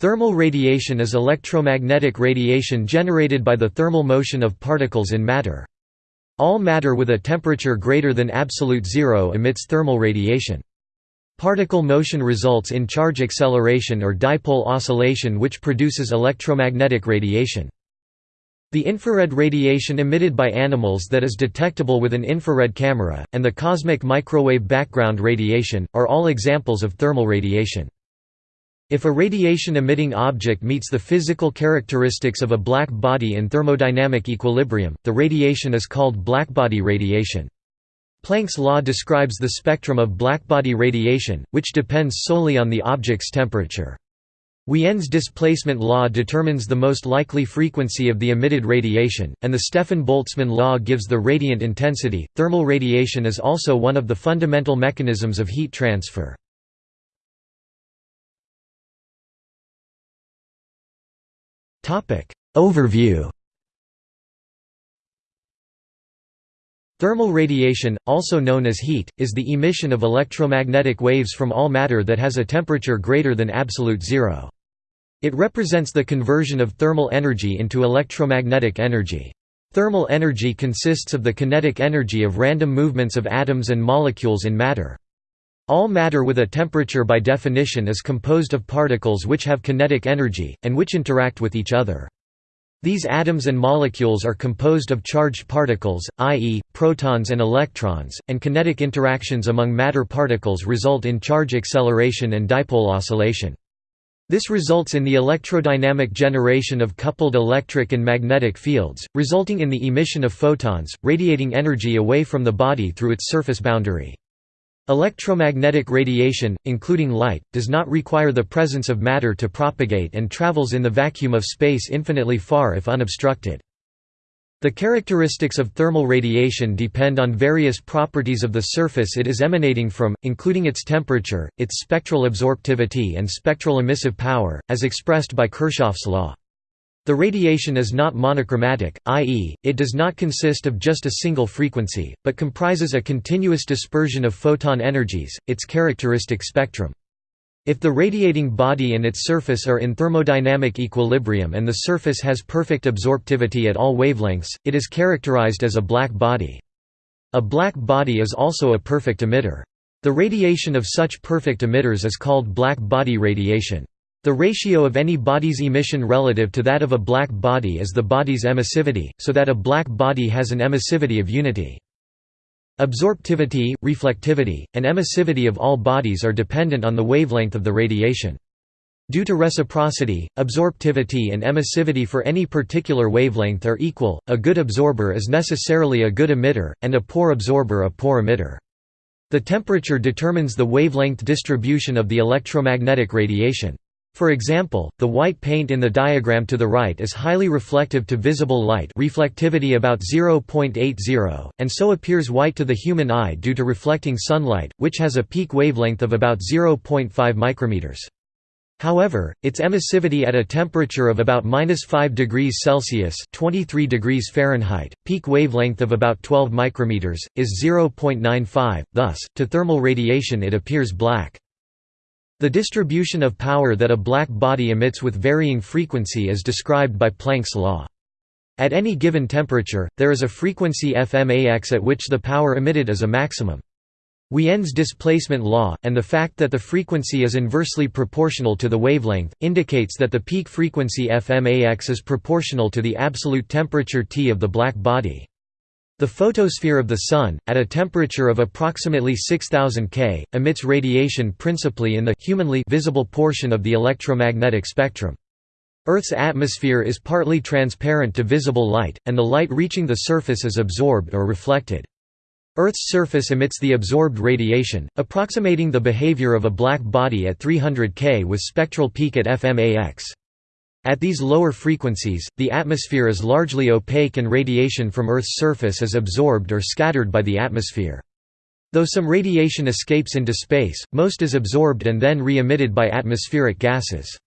Thermal radiation is electromagnetic radiation generated by the thermal motion of particles in matter. All matter with a temperature greater than absolute zero emits thermal radiation. Particle motion results in charge acceleration or dipole oscillation which produces electromagnetic radiation. The infrared radiation emitted by animals that is detectable with an infrared camera, and the cosmic microwave background radiation, are all examples of thermal radiation. If a radiation-emitting object meets the physical characteristics of a black body in thermodynamic equilibrium, the radiation is called blackbody radiation. Planck's law describes the spectrum of blackbody radiation, which depends solely on the object's temperature. Wien's displacement law determines the most likely frequency of the emitted radiation, and the Stefan-Boltzmann law gives the radiant intensity. Thermal radiation is also one of the fundamental mechanisms of heat transfer. Overview Thermal radiation, also known as heat, is the emission of electromagnetic waves from all matter that has a temperature greater than absolute zero. It represents the conversion of thermal energy into electromagnetic energy. Thermal energy consists of the kinetic energy of random movements of atoms and molecules in matter. All matter with a temperature by definition is composed of particles which have kinetic energy, and which interact with each other. These atoms and molecules are composed of charged particles, i.e., protons and electrons, and kinetic interactions among matter particles result in charge acceleration and dipole oscillation. This results in the electrodynamic generation of coupled electric and magnetic fields, resulting in the emission of photons, radiating energy away from the body through its surface boundary. Electromagnetic radiation, including light, does not require the presence of matter to propagate and travels in the vacuum of space infinitely far if unobstructed. The characteristics of thermal radiation depend on various properties of the surface it is emanating from, including its temperature, its spectral absorptivity and spectral emissive power, as expressed by Kirchhoff's law. The radiation is not monochromatic, i.e., it does not consist of just a single frequency, but comprises a continuous dispersion of photon energies, its characteristic spectrum. If the radiating body and its surface are in thermodynamic equilibrium and the surface has perfect absorptivity at all wavelengths, it is characterized as a black body. A black body is also a perfect emitter. The radiation of such perfect emitters is called black body radiation. The ratio of any body's emission relative to that of a black body is the body's emissivity, so that a black body has an emissivity of unity. Absorptivity, reflectivity, and emissivity of all bodies are dependent on the wavelength of the radiation. Due to reciprocity, absorptivity and emissivity for any particular wavelength are equal, a good absorber is necessarily a good emitter, and a poor absorber a poor emitter. The temperature determines the wavelength distribution of the electromagnetic radiation. For example, the white paint in the diagram to the right is highly reflective to visible light reflectivity about 0.80, and so appears white to the human eye due to reflecting sunlight, which has a peak wavelength of about 0.5 micrometers. However, its emissivity at a temperature of about -5 degrees Celsius (23 degrees Fahrenheit), peak wavelength of about 12 micrometers, is 0.95. Thus, to thermal radiation it appears black. The distribution of power that a black body emits with varying frequency is described by Planck's law. At any given temperature, there is a frequency fmax at which the power emitted is a maximum. Wien's displacement law, and the fact that the frequency is inversely proportional to the wavelength, indicates that the peak frequency fmax is proportional to the absolute temperature T of the black body. The photosphere of the Sun, at a temperature of approximately 6000 K, emits radiation principally in the humanly visible portion of the electromagnetic spectrum. Earth's atmosphere is partly transparent to visible light, and the light reaching the surface is absorbed or reflected. Earth's surface emits the absorbed radiation, approximating the behavior of a black body at 300 K with spectral peak at fmax. At these lower frequencies, the atmosphere is largely opaque and radiation from Earth's surface is absorbed or scattered by the atmosphere. Though some radiation escapes into space, most is absorbed and then re-emitted by atmospheric gases.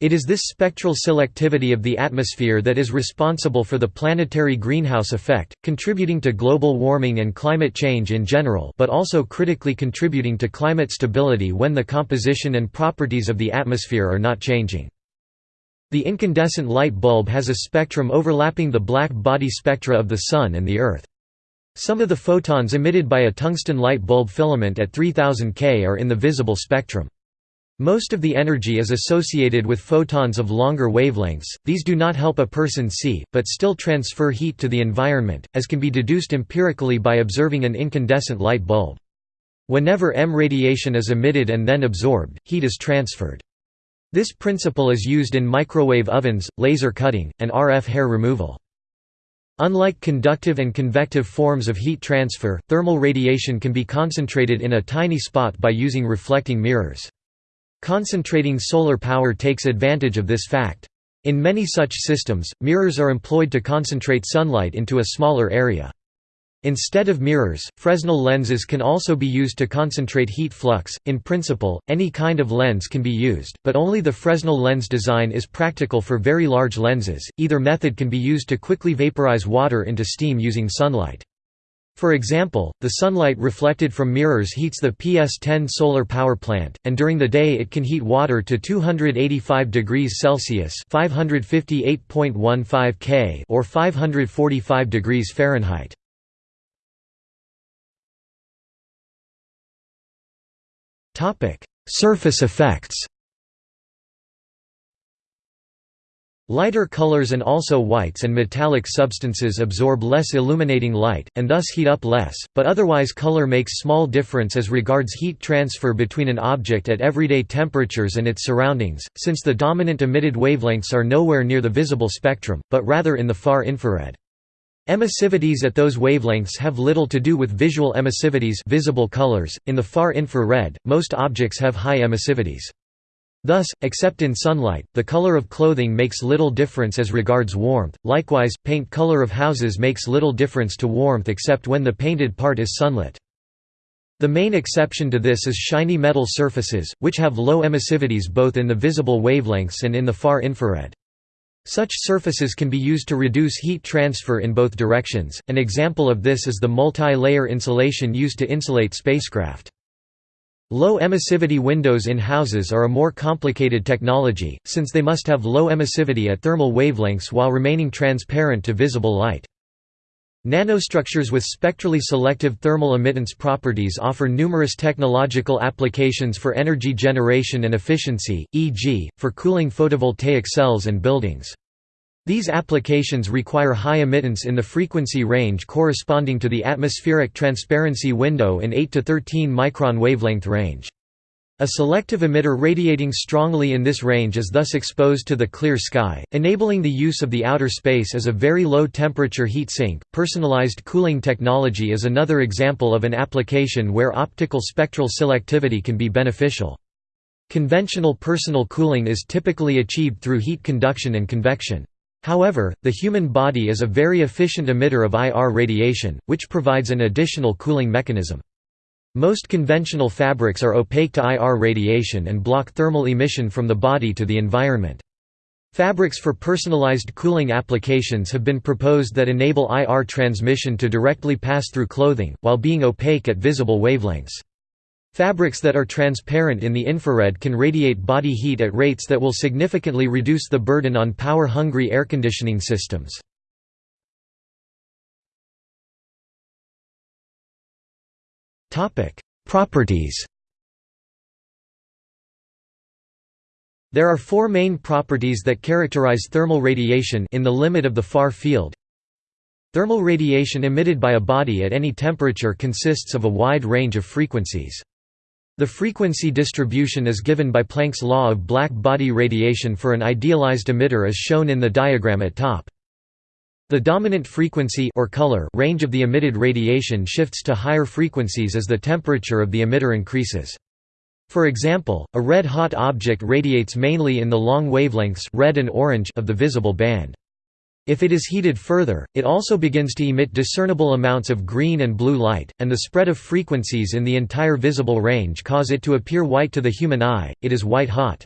It is this spectral selectivity of the atmosphere that is responsible for the planetary greenhouse effect, contributing to global warming and climate change in general but also critically contributing to climate stability when the composition and properties of the atmosphere are not changing. The incandescent light bulb has a spectrum overlapping the black body spectra of the Sun and the Earth. Some of the photons emitted by a tungsten light bulb filament at 3000 K are in the visible spectrum. Most of the energy is associated with photons of longer wavelengths, these do not help a person see, but still transfer heat to the environment, as can be deduced empirically by observing an incandescent light bulb. Whenever EM radiation is emitted and then absorbed, heat is transferred. This principle is used in microwave ovens, laser cutting, and RF hair removal. Unlike conductive and convective forms of heat transfer, thermal radiation can be concentrated in a tiny spot by using reflecting mirrors. Concentrating solar power takes advantage of this fact. In many such systems, mirrors are employed to concentrate sunlight into a smaller area. Instead of mirrors, Fresnel lenses can also be used to concentrate heat flux. In principle, any kind of lens can be used, but only the Fresnel lens design is practical for very large lenses. Either method can be used to quickly vaporize water into steam using sunlight. For example, the sunlight reflected from mirrors heats the PS10 solar power plant, and during the day it can heat water to 285 degrees Celsius (558.15 K) or 545 degrees Fahrenheit. Topic: Surface effects. Lighter colors and also whites and metallic substances absorb less illuminating light, and thus heat up less, but otherwise color makes small difference as regards heat transfer between an object at everyday temperatures and its surroundings, since the dominant emitted wavelengths are nowhere near the visible spectrum, but rather in the far infrared. Emissivities at those wavelengths have little to do with visual emissivities visible colors. .In the far infrared, most objects have high emissivities. Thus, except in sunlight, the color of clothing makes little difference as regards warmth, likewise, paint color of houses makes little difference to warmth except when the painted part is sunlit. The main exception to this is shiny metal surfaces, which have low emissivities both in the visible wavelengths and in the far infrared. Such surfaces can be used to reduce heat transfer in both directions, an example of this is the multi-layer insulation used to insulate spacecraft. Low emissivity windows in houses are a more complicated technology, since they must have low emissivity at thermal wavelengths while remaining transparent to visible light. Nanostructures with spectrally selective thermal emittance properties offer numerous technological applications for energy generation and efficiency, e.g., for cooling photovoltaic cells and buildings. These applications require high emittance in the frequency range corresponding to the atmospheric transparency window in 8 to 13 micron wavelength range. A selective emitter radiating strongly in this range is thus exposed to the clear sky, enabling the use of the outer space as a very low temperature heat sink. Personalized cooling technology is another example of an application where optical spectral selectivity can be beneficial. Conventional personal cooling is typically achieved through heat conduction and convection. However, the human body is a very efficient emitter of IR radiation, which provides an additional cooling mechanism. Most conventional fabrics are opaque to IR radiation and block thermal emission from the body to the environment. Fabrics for personalized cooling applications have been proposed that enable IR transmission to directly pass through clothing, while being opaque at visible wavelengths. Fabrics that are transparent in the infrared can radiate body heat at rates that will significantly reduce the burden on power-hungry air conditioning systems. Properties There are four main properties that characterize thermal radiation in the limit of the far field. Thermal radiation emitted by a body at any temperature consists of a wide range of frequencies. The frequency distribution is given by Planck's law of black body radiation for an idealized emitter as shown in the diagram at top. The dominant frequency or color range of the emitted radiation shifts to higher frequencies as the temperature of the emitter increases. For example, a red-hot object radiates mainly in the long wavelengths red and orange of the visible band. If it is heated further, it also begins to emit discernible amounts of green and blue light, and the spread of frequencies in the entire visible range cause it to appear white to the human eye, it is white-hot.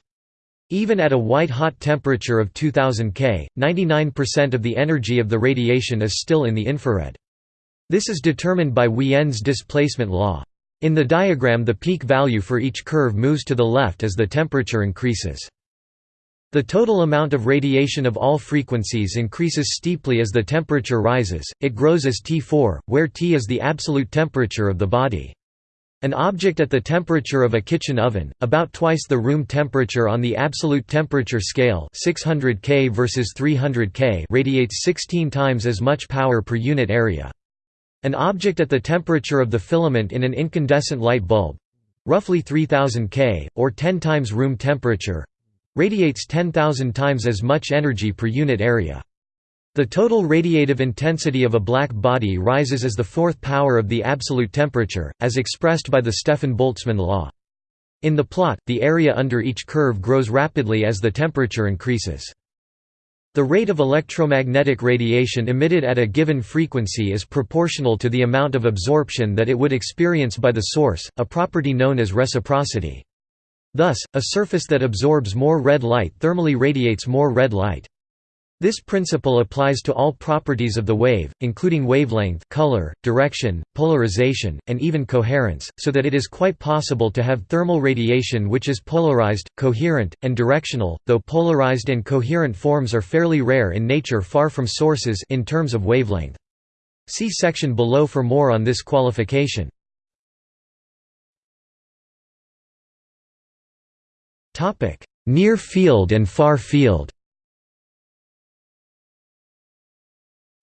Even at a white-hot temperature of 2000 K, 99% of the energy of the radiation is still in the infrared. This is determined by Wien's displacement law. In the diagram the peak value for each curve moves to the left as the temperature increases. The total amount of radiation of all frequencies increases steeply as the temperature rises, it grows as T4, where T is the absolute temperature of the body. An object at the temperature of a kitchen oven, about twice the room temperature on the absolute temperature scale 600 K versus 300 K radiates 16 times as much power per unit area. An object at the temperature of the filament in an incandescent light bulb—roughly 3000 K, or 10 times room temperature—radiates 10,000 times as much energy per unit area. The total radiative intensity of a black body rises as the fourth power of the absolute temperature, as expressed by the Stefan-Boltzmann law. In the plot, the area under each curve grows rapidly as the temperature increases. The rate of electromagnetic radiation emitted at a given frequency is proportional to the amount of absorption that it would experience by the source, a property known as reciprocity. Thus, a surface that absorbs more red light thermally radiates more red light. This principle applies to all properties of the wave, including wavelength color, direction, polarization, and even coherence, so that it is quite possible to have thermal radiation which is polarized, coherent, and directional, though polarized and coherent forms are fairly rare in nature far from sources in terms of wavelength. See section below for more on this qualification. Near field and far field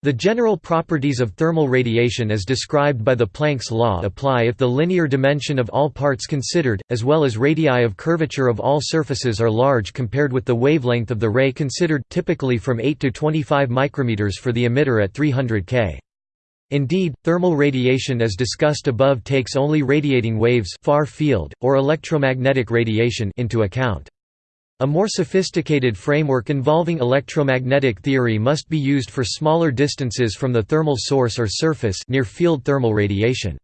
The general properties of thermal radiation as described by the Planck's law apply if the linear dimension of all parts considered, as well as radii of curvature of all surfaces are large compared with the wavelength of the ray considered typically from 8 to 25 micrometers for the emitter at 300 K. Indeed, thermal radiation as discussed above takes only radiating waves far field, or electromagnetic radiation into account. A more sophisticated framework involving electromagnetic theory must be used for smaller distances from the thermal source or surface near field thermal radiation.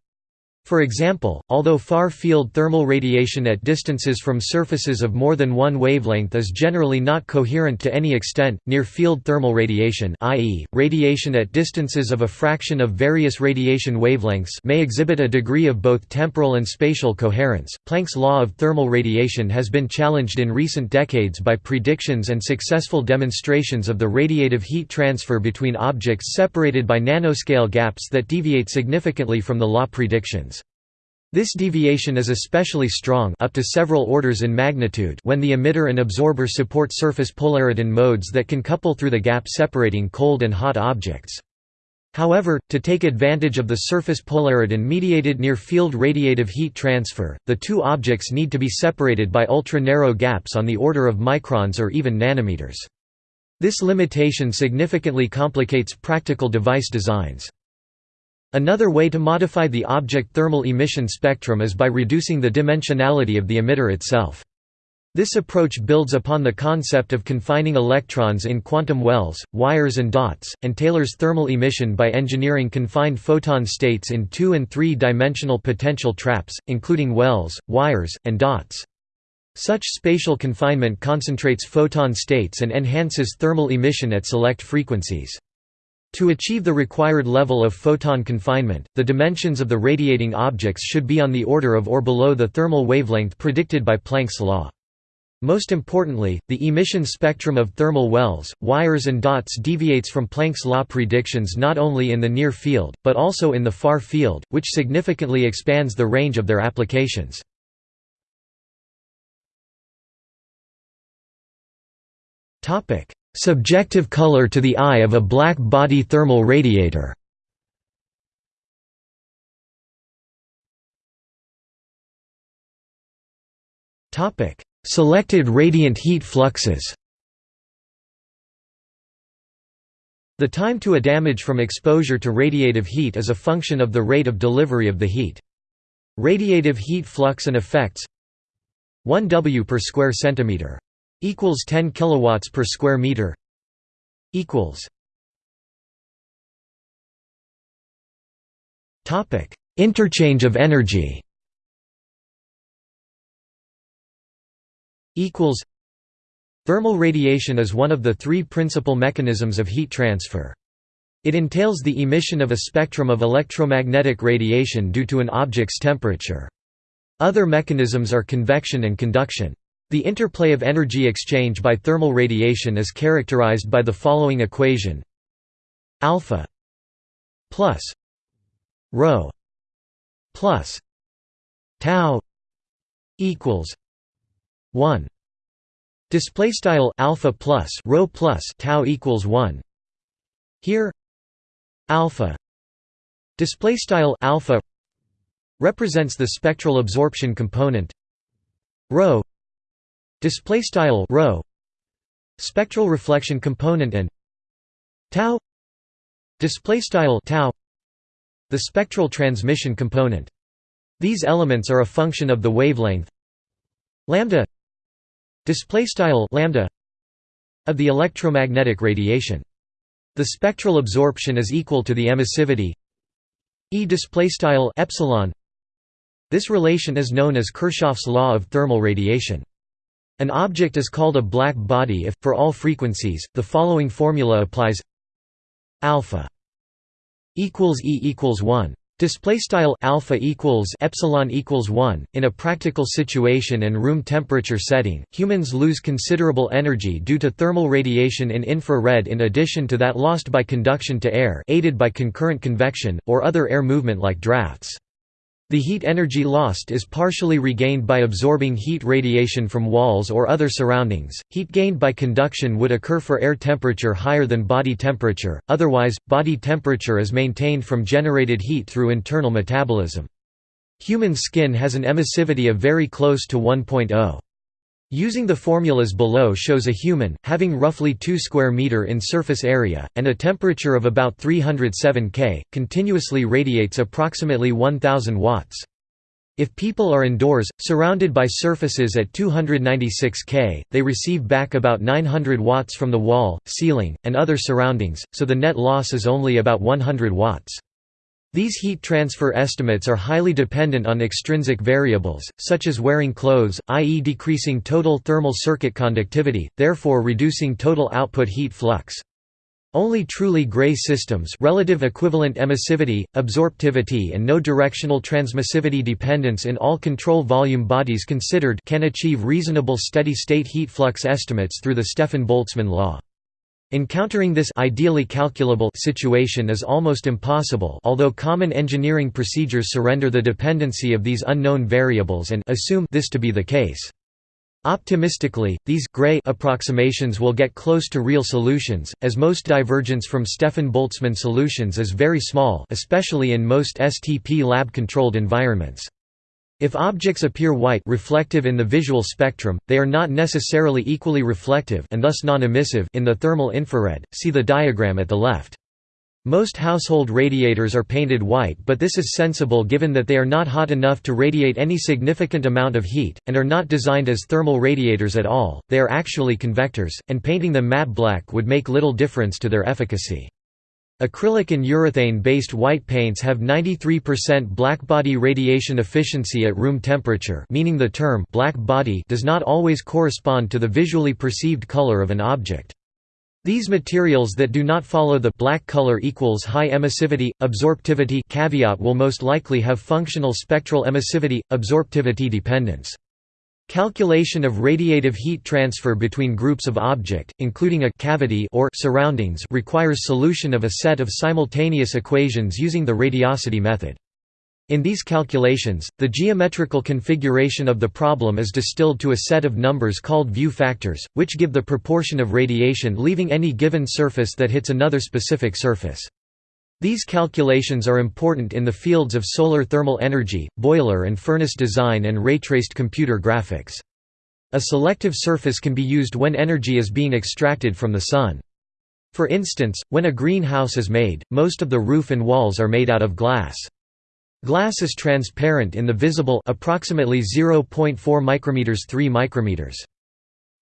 For example, although far-field thermal radiation at distances from surfaces of more than one wavelength is generally not coherent to any extent, near-field thermal radiation i.e., radiation at distances of a fraction of various radiation wavelengths may exhibit a degree of both temporal and spatial coherence. Planck's law of thermal radiation has been challenged in recent decades by predictions and successful demonstrations of the radiative heat transfer between objects separated by nanoscale gaps that deviate significantly from the law predictions. This deviation is especially strong up to several orders in magnitude when the emitter and absorber support surface polariton modes that can couple through the gap separating cold and hot objects. However, to take advantage of the surface polariton-mediated near-field radiative heat transfer, the two objects need to be separated by ultra-narrow gaps on the order of microns or even nanometers. This limitation significantly complicates practical device designs. Another way to modify the object thermal emission spectrum is by reducing the dimensionality of the emitter itself. This approach builds upon the concept of confining electrons in quantum wells, wires and dots, and tailors thermal emission by engineering confined photon states in two- and three-dimensional potential traps, including wells, wires, and dots. Such spatial confinement concentrates photon states and enhances thermal emission at select frequencies. To achieve the required level of photon confinement, the dimensions of the radiating objects should be on the order of or below the thermal wavelength predicted by Planck's law. Most importantly, the emission spectrum of thermal wells, wires and dots deviates from Planck's law predictions not only in the near field, but also in the far field, which significantly expands the range of their applications. Subjective color to the eye of a black body thermal radiator. Topic: Selected radiant heat fluxes. The time to a damage from exposure to radiative heat is a function of the rate of delivery of the heat. Radiative heat flux and effects 1 W per square centimeter equals 10 kilowatts per square meter. Equals. Topic. Interchange of energy. Equals. Thermal radiation is one of the three principal mechanisms of heat transfer. It entails the emission of a spectrum of electromagnetic radiation due to an object's temperature. Other mechanisms are convection and conduction The interplay of energy exchange by thermal radiation is characterized by the following equation. Alpha plus rho plus tau equals 1 display style alpha plus rho plus tau equals 1 here alpha display style alpha represents the spectral absorption component rho display style rho spectral reflection component and tau display style tau the spectral transmission component. These elements are a function of the wavelength lambda display style lambda of the electromagnetic radiation. The spectral absorption is equal to the emissivity e display style epsilon. This relation is known as Kirchhoff's law of thermal radiation an object is called a black body if, for all frequencies, the following formula applies. Alpha equals e equals 1 display style alpha equals epsilon equals 1 in a practical situation and room temperature setting humans lose considerable energy due to thermal radiation in infrared in addition to that lost by conduction to air aided by concurrent convection or other air movement like drafts the heat energy lost is partially regained by absorbing heat radiation from walls or other surroundings. Heat gained by conduction would occur for air temperature higher than body temperature, otherwise, body temperature is maintained from generated heat through internal metabolism. Human skin has an emissivity of very close to 1.0. Using the formulas below shows a human, having roughly 2 square meter in surface area, and a temperature of about 307 K, continuously radiates approximately 1000 watts. If people are indoors, surrounded by surfaces at 296 K, they receive back about 900 watts from the wall, ceiling, and other surroundings, so the net loss is only about 100 watts. These heat transfer estimates are highly dependent on extrinsic variables, such as wearing clothes, i.e. decreasing total thermal circuit conductivity, therefore reducing total output heat flux. Only truly gray systems relative equivalent emissivity, absorptivity and no directional transmissivity dependence in all control volume bodies considered can achieve reasonable steady-state heat flux estimates through the Stefan-Boltzmann law. Encountering this ideally calculable situation is almost impossible although common engineering procedures surrender the dependency of these unknown variables and assume this to be the case. Optimistically, these gray approximations will get close to real solutions, as most divergence from Stefan-Boltzmann solutions is very small especially in most STP lab-controlled environments. If objects appear white reflective in the visual spectrum, they are not necessarily equally reflective and thus non-emissive in the thermal infrared. See the diagram at the left. Most household radiators are painted white but this is sensible given that they are not hot enough to radiate any significant amount of heat, and are not designed as thermal radiators at all, they are actually convectors, and painting them matte black would make little difference to their efficacy. Acrylic and urethane-based white paints have 93% blackbody radiation efficiency at room temperature meaning the term black body does not always correspond to the visually perceived color of an object. These materials that do not follow the black color equals high emissivity, absorptivity caveat will most likely have functional spectral emissivity, absorptivity dependence. Calculation of radiative heat transfer between groups of object, including a cavity or surroundings requires solution of a set of simultaneous equations using the radiosity method. In these calculations, the geometrical configuration of the problem is distilled to a set of numbers called view factors, which give the proportion of radiation leaving any given surface that hits another specific surface. These calculations are important in the fields of solar thermal energy, boiler and furnace design and ray-traced computer graphics. A selective surface can be used when energy is being extracted from the sun. For instance, when a greenhouse is made, most of the roof and walls are made out of glass. Glass is transparent in the visible approximately 0.4 micrometers 3 micrometers.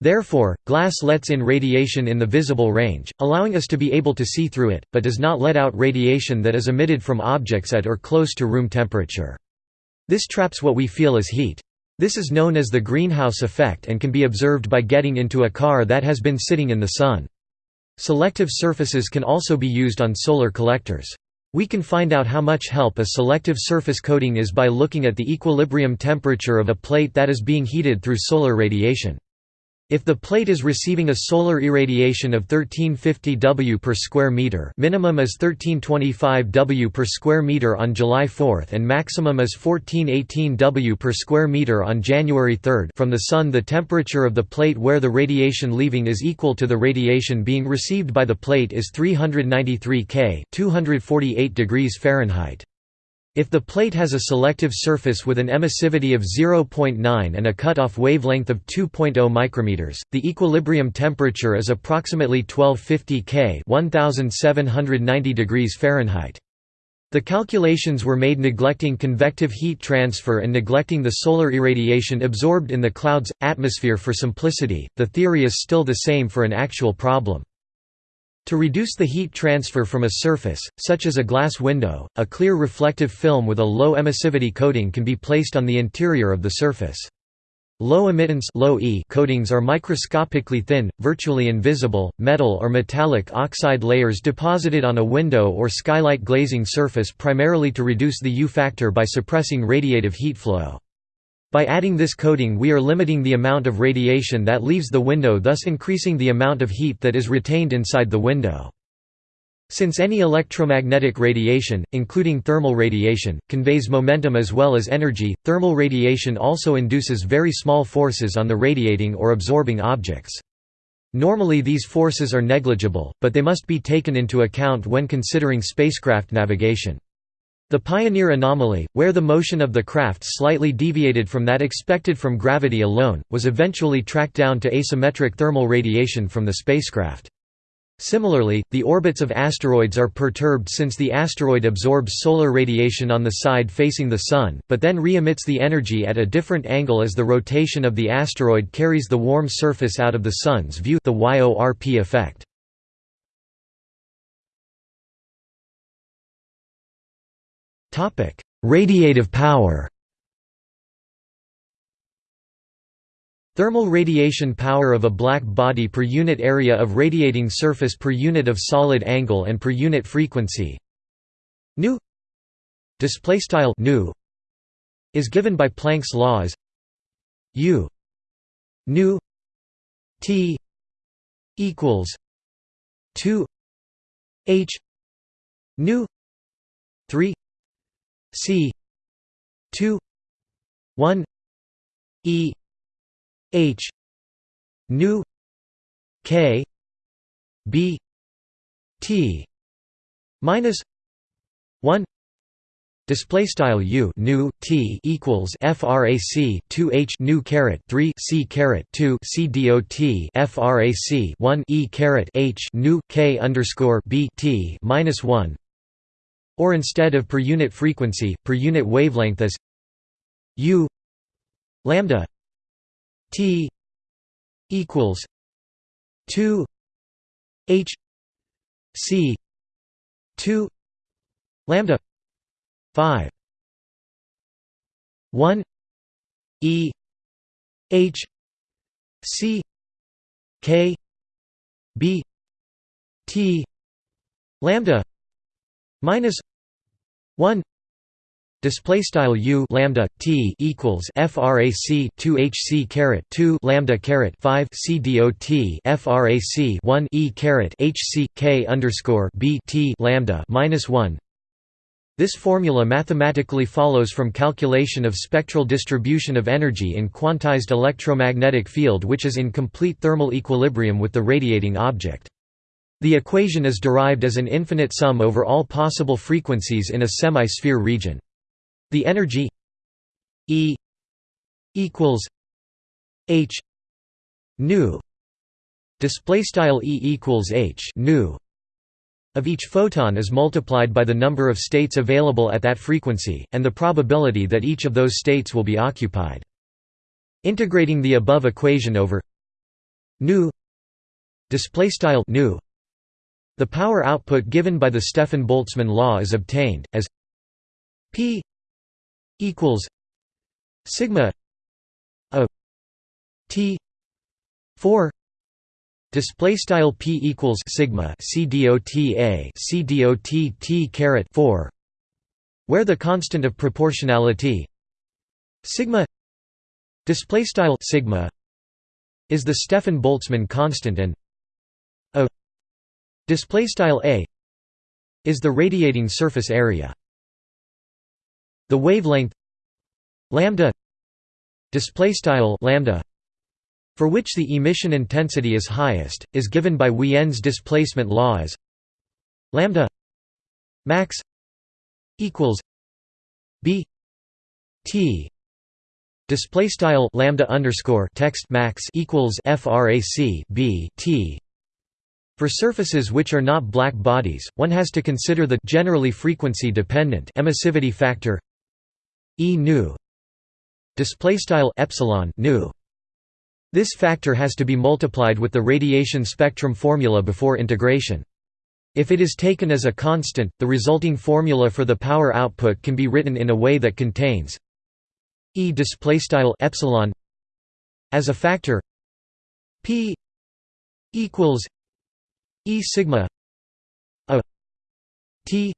Therefore, glass lets in radiation in the visible range, allowing us to be able to see through it, but does not let out radiation that is emitted from objects at or close to room temperature. This traps what we feel as heat. This is known as the greenhouse effect and can be observed by getting into a car that has been sitting in the sun. Selective surfaces can also be used on solar collectors. We can find out how much help a selective surface coating is by looking at the equilibrium temperature of a plate that is being heated through solar radiation. If the plate is receiving a solar irradiation of 1350 W per square meter, minimum is 1325 W per square meter on July 4 and maximum is 1418 W per square meter on January 3 from the sun, the temperature of the plate where the radiation leaving is equal to the radiation being received by the plate is 393 K, 248 degrees Fahrenheit. If the plate has a selective surface with an emissivity of 0.9 and a cutoff wavelength of 2.0 micrometers, the equilibrium temperature is approximately 1250 K 1790 degrees Fahrenheit. The calculations were made neglecting convective heat transfer and neglecting the solar irradiation absorbed in the cloud's atmosphere for simplicity. The theory is still the same for an actual problem. To reduce the heat transfer from a surface, such as a glass window, a clear reflective film with a low emissivity coating can be placed on the interior of the surface. Low emittance low e coatings are microscopically thin, virtually invisible, metal or metallic oxide layers deposited on a window or skylight glazing surface primarily to reduce the U factor by suppressing radiative heat flow. By adding this coating we are limiting the amount of radiation that leaves the window thus increasing the amount of heat that is retained inside the window. Since any electromagnetic radiation, including thermal radiation, conveys momentum as well as energy, thermal radiation also induces very small forces on the radiating or absorbing objects. Normally these forces are negligible, but they must be taken into account when considering spacecraft navigation. The Pioneer anomaly, where the motion of the craft slightly deviated from that expected from gravity alone, was eventually tracked down to asymmetric thermal radiation from the spacecraft. Similarly, the orbits of asteroids are perturbed since the asteroid absorbs solar radiation on the side facing the Sun, but then re-emits the energy at a different angle as the rotation of the asteroid carries the warm surface out of the Sun's view the YORP effect. Radiative power. Thermal radiation power of a black body per unit area of radiating surface per unit of solid angle and per unit frequency. Nu. Display style nu is given by Planck's law as u. Nu. T. equals 2 h. Nu. 3 C two one E H nu K B T minus one Display style u nu t equals frac 2 h nu caret 3 c caret 2 c dot frac 1 e caret h nu k underscore b t minus 1 or instead of per unit frequency, per unit wavelength as u lambda t equals 2 h c 2 lambda 5 1 e h c k b t lambda minus 1 display style u lambda t equals frac 2 hc caret 2 lambda caret 5 c dot frac 1 e caret hc k underscore b t lambda minus 1 this formula mathematically follows from calculation of spectral distribution of energy in quantized electromagnetic field which is in complete thermal equilibrium with the radiating object. The equation is derived as an infinite sum over all possible frequencies in a semi-sphere region. The energy E equals h nu display style E equals h nu of each photon is multiplied by the number of states available at that frequency and the probability that each of those states will be occupied. Integrating the above equation over nu display style nu the power output given by the Stefan-Boltzmann law is obtained, as P equals sigma a T 4 Display style p equals sigma c dot a c dot t caret four, where the constant of proportionality sigma display style sigma is the Stefan Boltzmann constant and display style a is the radiating surface area. The wavelength lambda display style lambda for which the emission intensity is highest is given by Wien's displacement law as lambda max equals b t display style lambda underscore text max equals frac b t for surfaces which are not black bodies, one has to consider the generally frequency-dependent emissivity factor E nu display style epsilon nu. This factor has to be multiplied with the radiation spectrum formula before integration. If it is taken as a constant, the resulting formula for the power output can be written in a way that contains E epsilon as a factor P equals E sigma a T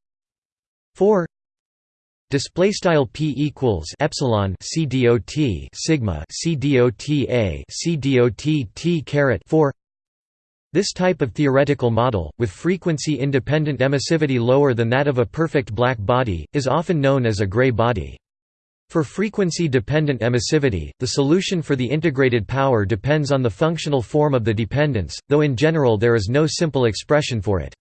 four display style p equals epsilon c dot sigma c t caret 4 this type of theoretical model, with frequency-independent emissivity lower than that of a perfect black body, is often known as a gray body. For frequency-dependent emissivity, the solution for the integrated power depends on the functional form of the dependence, though in general there is no simple expression for it.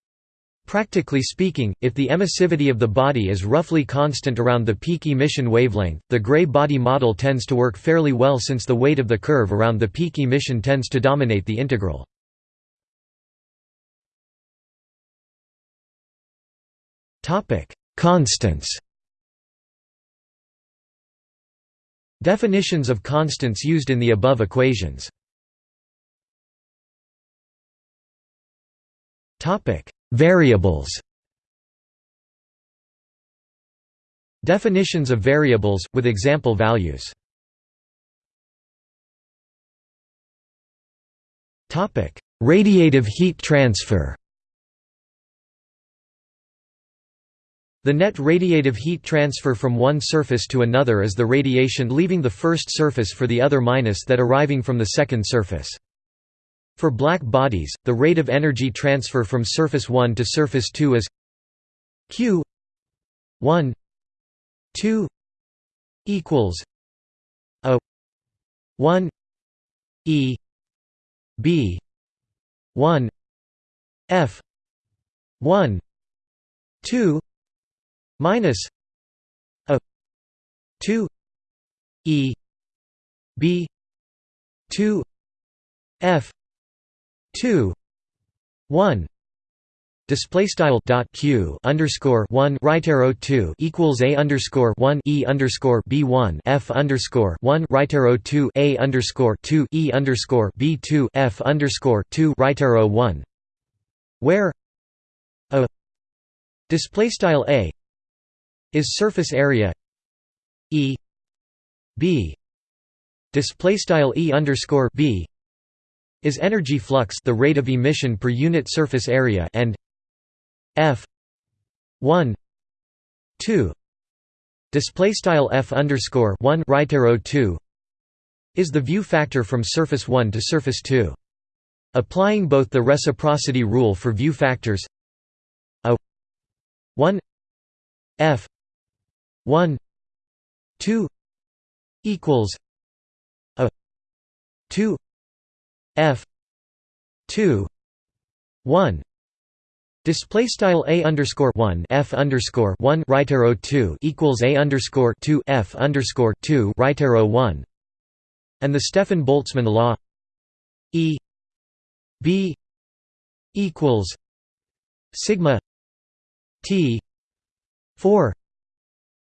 Practically speaking, if the emissivity of the body is roughly constant around the peak emission wavelength, the gray body model tends to work fairly well since the weight of the curve around the peak emission tends to dominate the integral. Constants Definitions of constants used in the above equations. Topic: Variables. Definitions of variables, with example values. Topic: Radiative heat transfer The net radiative heat transfer from one surface to another is the radiation leaving the first surface for the other minus that arriving from the second surface. For black bodies, the rate of energy transfer from surface 1 to surface 2 is q 1 2 equals a 1 e b 1 f 1 2 minus a 2 e b 2 f 2 1 Display style dot q underscore one right arrow two equals a underscore one e underscore b one f underscore one right arrow two a underscore two e underscore b two f underscore two right arrow one, where a display style a is surface area E B. Display style E underscore B is energy flux the rate of emission per unit surface area and F 1 2 display style F underscore 1 right arrow 2 is the view factor from surface 1 to surface 2 applying both the reciprocity rule for view factors a 1 F 1 2 equals a 2 f 2 1 Display style a underscore one f underscore one right arrow two equals a underscore two f underscore two right arrow one, and the Stefan Boltzmann law E b equals sigma t four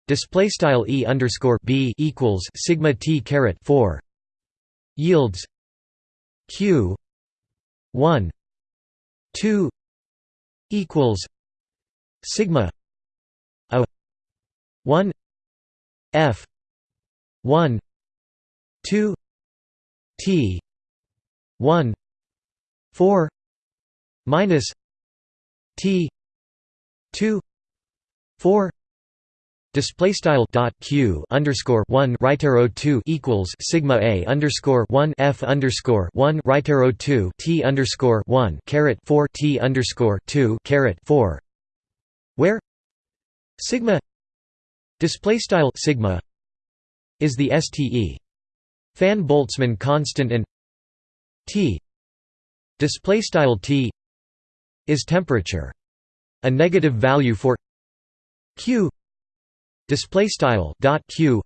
display style e underscore b equals sigma t caret 4 yields q 1 2 equals sigma a 1 f 1 2 t 1 4 minus T 2 4 Display style dot q underscore one right arrow two equals sigma a underscore one f underscore one right arrow two t underscore one caret four t underscore two caret four, where sigma display style sigma is the ste fan Boltzmann constant and t display style t is temperature. A negative value for q display style dot q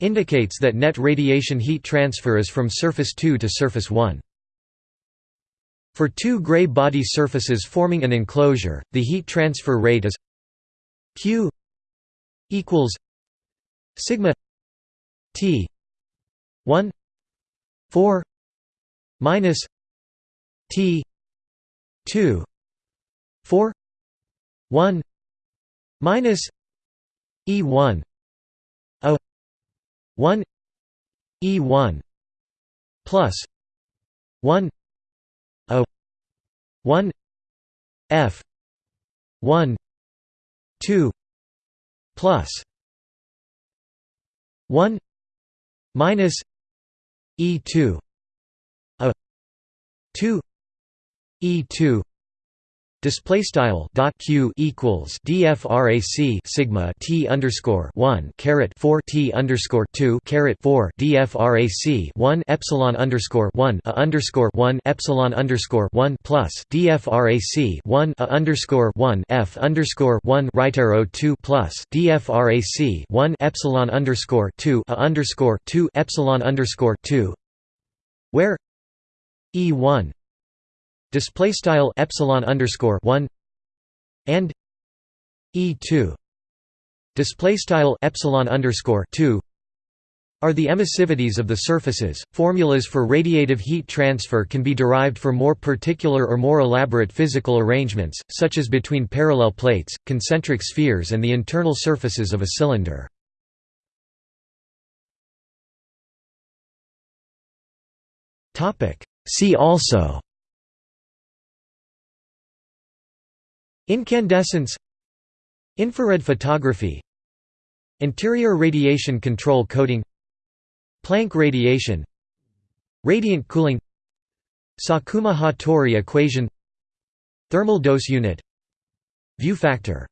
indicates that net radiation heat transfer is from surface 2 to surface 1. For two gray body surfaces forming an enclosure, the heat transfer rate is q equals sigma t 1 4 minus t 2 4 1 minus E1 A 1 E1 plus. 1 A 1 F. 1 2 plus. 1 minus. E2 A 2 E2 Display style dot q equals dfrac sigma t underscore one caret four t underscore two caret four dfrac one epsilon underscore one a underscore one epsilon underscore one plus dfrac one a underscore one f underscore one right arrow two plus dfrac one epsilon underscore two a underscore two epsilon underscore two, where e one display style epsilon underscore 1 and e2 display style epsilon underscore 2 are the emissivities of the surfaces. Formulas for radiative heat transfer can be derived for more particular or more elaborate physical arrangements, such as between parallel plates, concentric spheres, and the internal surfaces of a cylinder. See also Incandescence Infrared photography Interior radiation control coating Planck radiation Radiant cooling Sakuma-Hattori equation Thermal dose unit View factor